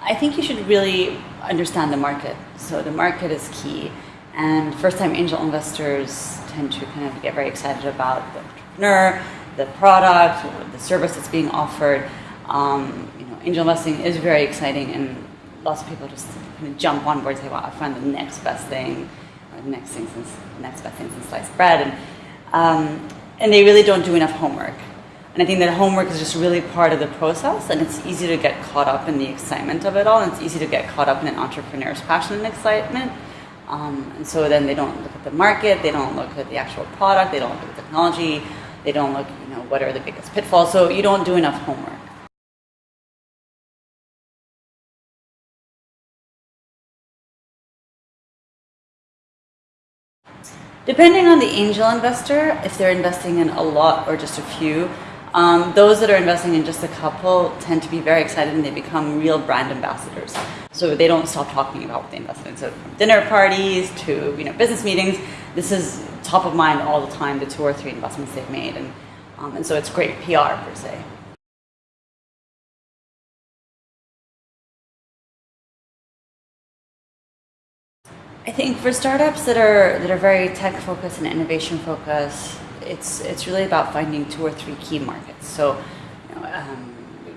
I think you should really understand the market. So the market is key. And first-time angel investors tend to kind of get very excited about the entrepreneur, the product, the service that's being offered. Um, you know, angel investing is very exciting, and lots of people just kind of jump on board and say, "Wow, I find the next best thing, or the next thing since next best thing since sliced bread," and um, and they really don't do enough homework. And I think that homework is just really part of the process, and it's easy to get caught up in the excitement of it all, and it's easy to get caught up in an entrepreneur's passion and excitement. Um, and so then they don't look at the market, they don't look at the actual product, they don't look at the technology, they don't look, you know, what are the biggest pitfalls. So you don't do enough homework. Depending on the angel investor, if they're investing in a lot or just a few, um, those that are investing in just a couple tend to be very excited and they become real brand ambassadors. So they don't stop talking about what they invested in. So from dinner parties to you know business meetings, this is top of mind all the time. The two or three investments they've made, and um, and so it's great PR per se. I think for startups that are that are very tech focused and innovation focused, it's it's really about finding two or three key markets. So, you know, um,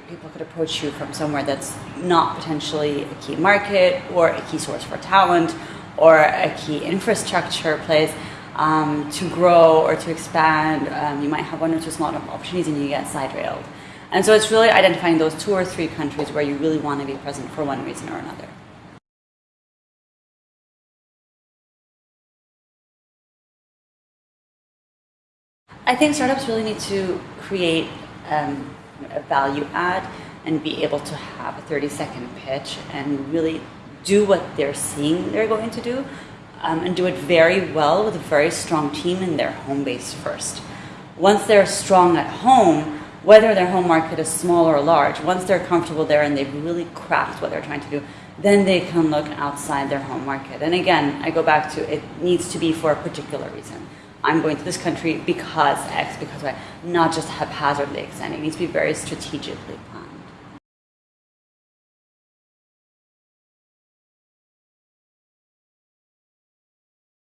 people could approach you from somewhere that's not potentially a key market or a key source for talent or a key infrastructure place um, to grow or to expand. Um, you might have one or two small opportunities and you get side railed. And so it's really identifying those two or three countries where you really want to be present for one reason or another. I think startups really need to create um, a value add and be able to have a 30 second pitch and really do what they're seeing they're going to do um, and do it very well with a very strong team in their home base first. Once they're strong at home, whether their home market is small or large, once they're comfortable there and they've really cracked what they're trying to do, then they can look outside their home market. And again, I go back to it needs to be for a particular reason. I'm going to this country because X, because Y, not just haphazardly extending. It needs to be very strategically planned.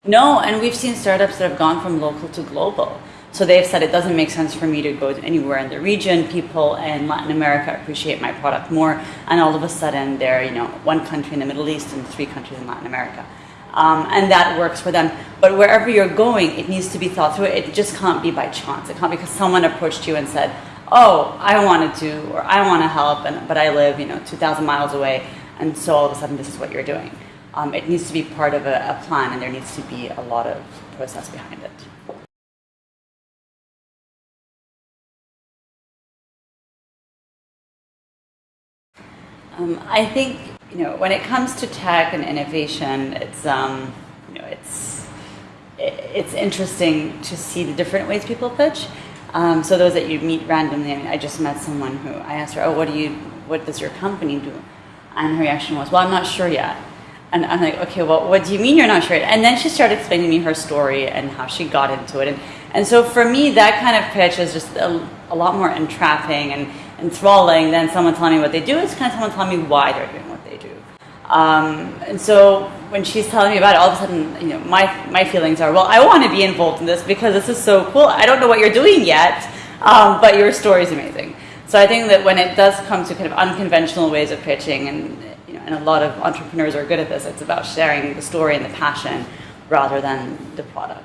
No, and we've seen startups that have gone from local to global. So they've said it doesn't make sense for me to go anywhere in the region. People in Latin America appreciate my product more, and all of a sudden they're you know one country in the Middle East and three countries in Latin America um, and that works for them. But wherever you're going, it needs to be thought through. It just can't be by chance. It can't because someone approached you and said, "Oh, I want to do, or I want to help, and, but I live, you know, 2,000 miles away, and so all of a sudden this is what you're doing." Um, it needs to be part of a, a plan, and there needs to be a lot of process behind it. Um, I think you know, when it comes to tech and innovation, it's um, you know, it's it's interesting to see the different ways people pitch. Um, so those that you meet randomly, I mean, I just met someone who I asked her, "Oh, what do you, what does your company do?" And her reaction was, "Well, I'm not sure yet." And I'm like, "Okay, well, what do you mean you're not sure?" Yet? And then she started explaining to me her story and how she got into it. And and so for me, that kind of pitch is just a, a lot more entrapping and enthralling than someone telling me what they do. It's kind of someone telling me why they're doing. Um, and so when she's telling me about it, all of a sudden, you know, my, my feelings are, well, I want to be involved in this because this is so cool. I don't know what you're doing yet, um, but your story is amazing. So I think that when it does come to kind of unconventional ways of pitching, and you know, and a lot of entrepreneurs are good at this, it's about sharing the story and the passion rather than the product.